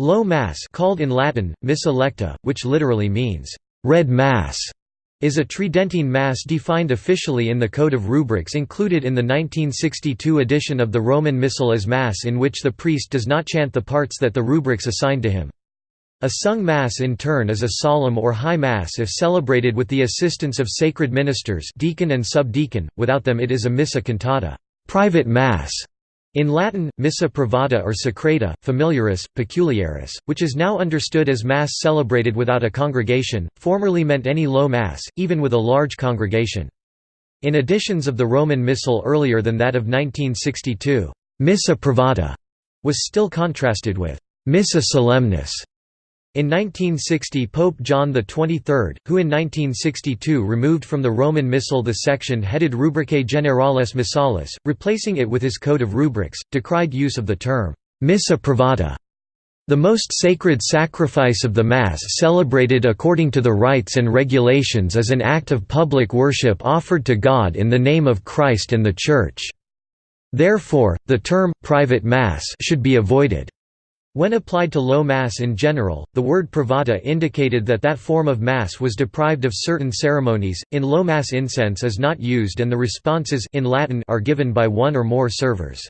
Low Mass called in Latin, Missa Lecta, which literally means, "...read Mass", is a Tridentine Mass defined officially in the Code of Rubrics included in the 1962 edition of the Roman Missal as Mass in which the priest does not chant the parts that the rubrics assign to him. A sung Mass in turn is a solemn or high Mass if celebrated with the assistance of sacred ministers deacon and subdeacon, without them it is a missa cantata private Mass", in Latin, missa privata or secreta, familiaris, peculiaris, which is now understood as Mass celebrated without a congregation, formerly meant any low Mass, even with a large congregation. In editions of the Roman Missal earlier than that of 1962, missa privata was still contrasted with missa solemnis in 1960 Pope John XXIII, who in 1962 removed from the Roman Missal the section headed Rubricae Generales Missalis, replacing it with his Code of Rubrics, decried use of the term, «missa privata», the most sacred sacrifice of the Mass celebrated according to the rites and regulations is an act of public worship offered to God in the name of Christ and the Church. Therefore, the term «private Mass» should be avoided. When applied to low Mass in general, the word privata indicated that that form of Mass was deprived of certain ceremonies. In low Mass incense is not used and the responses in Latin are given by one or more servers.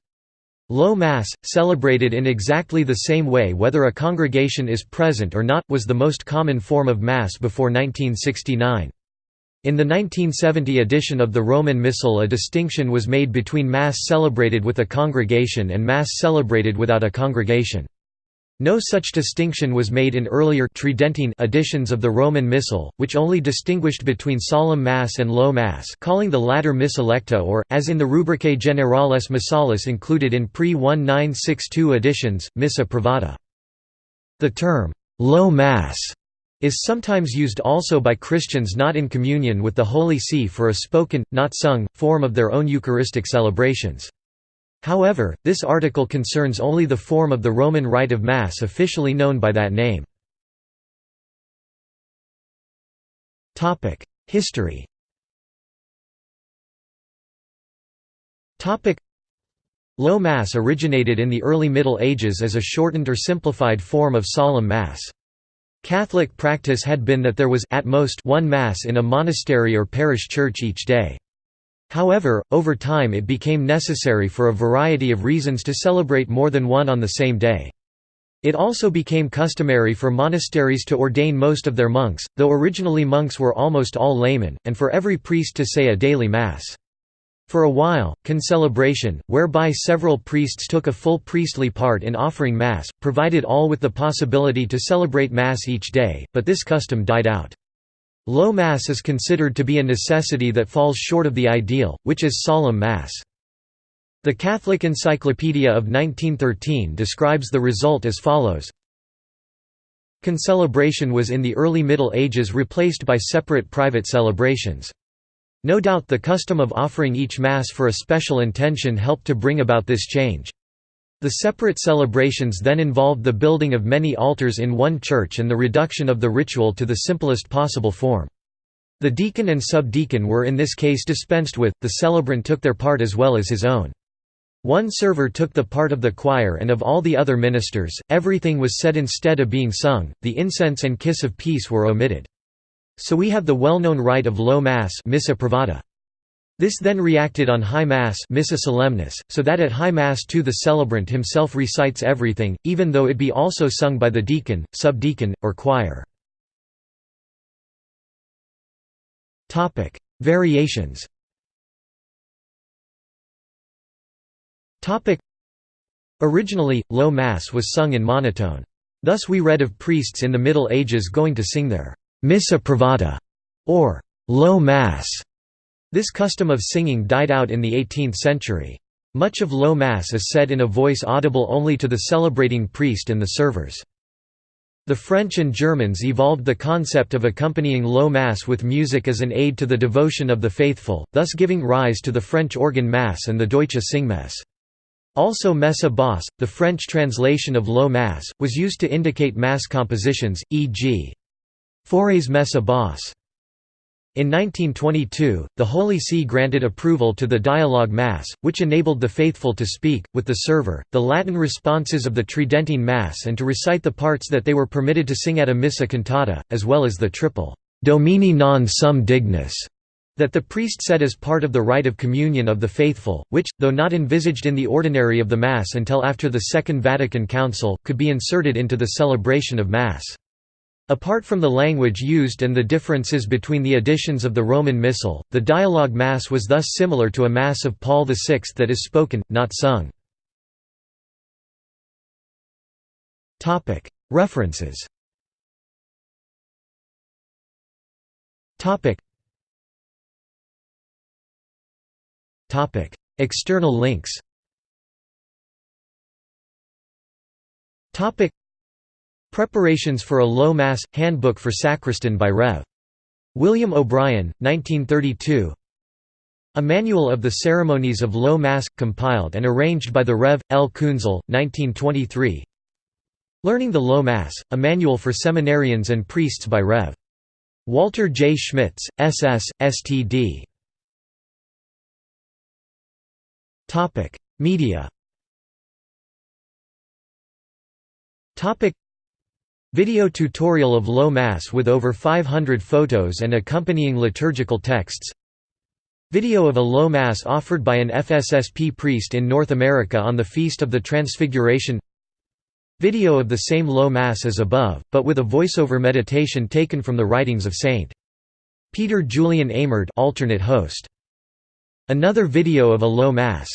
Low Mass, celebrated in exactly the same way whether a congregation is present or not, was the most common form of Mass before 1969. In the 1970 edition of the Roman Missal a distinction was made between Mass celebrated with a congregation and Mass celebrated without a congregation. No such distinction was made in earlier Tridentine editions of the Roman Missal, which only distinguished between solemn Mass and low Mass calling the latter Missa Lecta or, as in the Rubricae Generales Missalis included in pre-1962 editions, Missa Privata. The term, "'low Mass' is sometimes used also by Christians not in communion with the Holy See for a spoken, not sung, form of their own Eucharistic celebrations. However, this article concerns only the form of the Roman rite of Mass officially known by that name. History Low Mass originated in the early Middle Ages as a shortened or simplified form of solemn Mass. Catholic practice had been that there was at most one Mass in a monastery or parish church each day. However, over time it became necessary for a variety of reasons to celebrate more than one on the same day. It also became customary for monasteries to ordain most of their monks, though originally monks were almost all laymen, and for every priest to say a daily mass. For a while, concelebration, whereby several priests took a full priestly part in offering mass, provided all with the possibility to celebrate mass each day, but this custom died out. Low Mass is considered to be a necessity that falls short of the ideal, which is solemn Mass. The Catholic Encyclopedia of 1913 describes the result as follows Concelebration was in the early Middle Ages replaced by separate private celebrations. No doubt the custom of offering each Mass for a special intention helped to bring about this change. The separate celebrations then involved the building of many altars in one church and the reduction of the ritual to the simplest possible form. The deacon and subdeacon were in this case dispensed with, the celebrant took their part as well as his own. One server took the part of the choir and of all the other ministers, everything was said instead of being sung, the incense and kiss of peace were omitted. So we have the well-known rite of low mass missa privata. This then reacted on High Mass Missa Solemnis, so that at High Mass too the celebrant himself recites everything, even though it be also sung by the deacon, subdeacon, or choir. Variations Originally, Low Mass was sung in monotone. Thus we read of priests in the Middle Ages going to sing their «missa privata» or «low Mass» This custom of singing died out in the 18th century. Much of Low Mass is said in a voice audible only to the celebrating priest and the servers. The French and Germans evolved the concept of accompanying Low Mass with music as an aid to the devotion of the faithful, thus giving rise to the French organ Mass and the Deutsche Singmesse. Also Messe basse, the French translation of Low Mass, was used to indicate Mass compositions, e.g. Fauré's Messe basse. In 1922, the Holy See granted approval to the Dialogue Mass, which enabled the faithful to speak, with the server, the Latin responses of the Tridentine Mass and to recite the parts that they were permitted to sing at a missa cantata, as well as the triple «Domine non sum dignus» that the priest said as part of the rite of communion of the faithful, which, though not envisaged in the ordinary of the Mass until after the Second Vatican Council, could be inserted into the celebration of Mass. Apart from the language used and the differences between the editions of the Roman Missal, the dialogue Mass was thus similar to a Mass of Paul VI that is spoken, not sung. References. External links Preparations for a Low Mass – Handbook for Sacristan by Rev. William O'Brien, 1932 A Manual of the Ceremonies of Low Mass – compiled and arranged by the Rev. L. Kunzel, 1923 Learning the Low Mass – A Manual for Seminarians and Priests by Rev. Walter J. Schmitz, SS, STD Media Video tutorial of Low Mass with over 500 photos and accompanying liturgical texts Video of a Low Mass offered by an FSSP priest in North America on the Feast of the Transfiguration Video of the same Low Mass as above, but with a voiceover meditation taken from the writings of St. Peter Julian Eymard alternate host. Another video of a Low Mass